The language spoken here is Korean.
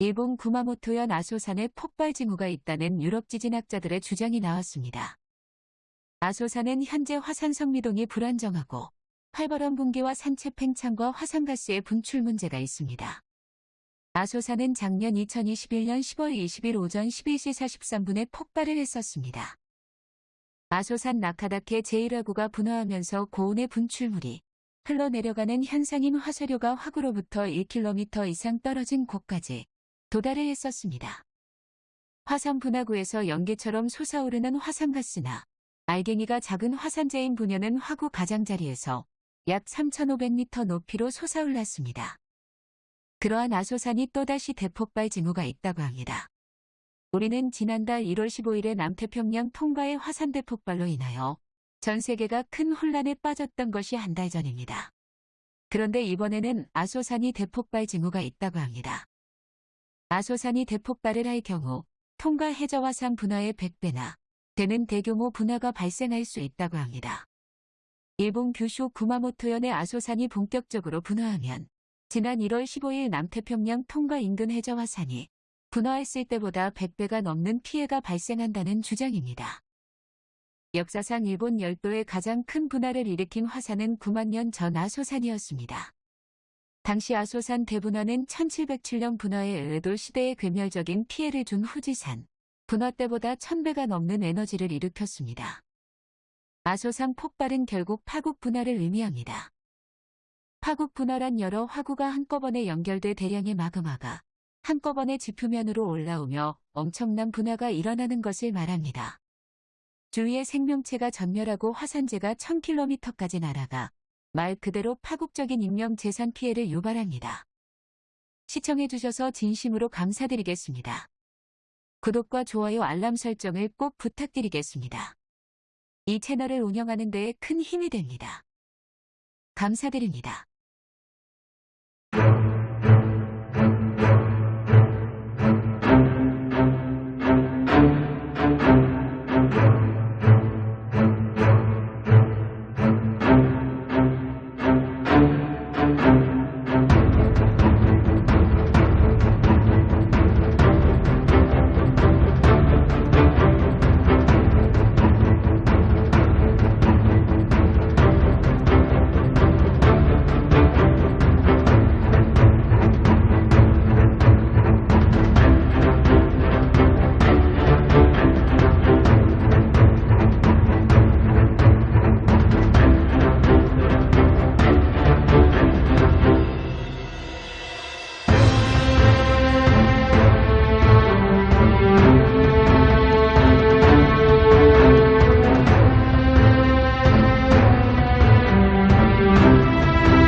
일본 구마모토현 아소산에 폭발 징후가 있다는 유럽 지진학자들의 주장이 나왔습니다. 아소산은 현재 화산 성미동이 불안정하고 활발한 분기와 산체 팽창과 화산가스의 분출 문제가 있습니다. 아소산은 작년 2021년 10월 20일 오전 11시 43분에 폭발을 했었습니다. 아소산 나카다케 제1화구가 분화하면서 고온의 분출물이 흘러내려가는 현상인 화쇄류가 화구로부터 1km 이상 떨어진 곳까지 도달을 했었습니다. 화산 분화구에서 연기처럼 솟아오르는 화산가스나 알갱이가 작은 화산재인 분열은 화구 가장자리에서 약 3,500m 높이로 솟아올랐습니다. 그러한 아소산이 또다시 대폭발 징후가 있다고 합니다. 우리는 지난달 1월 15일에 남태평양 통과의 화산 대폭발로 인하여 전 세계가 큰 혼란에 빠졌던 것이 한 달 전입니다. 그런데 이번에는 아소산이 대폭발 징후가 있다고 합니다. 아소산이 대폭발을 할 경우 통과 해저화산 분화의 100배나 되는 대규모 분화가 발생할 수 있다고 합니다. 일본 규슈 구마모토현의 아소산이 본격적으로 분화하면 지난 1월 15일 남태평양 통과 인근 해저화산이 분화했을 때보다 100배가 넘는 피해가 발생한다는 주장입니다. 역사상 일본 열도의 가장 큰 분화를 일으킨 화산은 9만 년 전 아소산이었습니다. 당시 아소산 대분화는 1707년 분화에 의도 시대에 괴멸적인 피해를 준 후지산, 분화 때보다 1000배가 넘는 에너지를 일으켰습니다. 아소산 폭발은 결국 파국 분화를 의미합니다. 파국 분화란 여러 화구가 한꺼번에 연결돼 대량의 마그마가 한꺼번에 지표면으로 올라오며 엄청난 분화가 일어나는 것을 말합니다. 주위의 생명체가 전멸하고 화산재가 1000km까지 날아가 말 그대로 파국적인 인명재산 피해를 유발합니다. 시청해주셔서 진심으로 감사드리겠습니다. 구독과 좋아요 알람 설정을 꼭 부탁드리겠습니다. 이 채널을 운영하는 데에 큰 힘이 됩니다. 감사드립니다.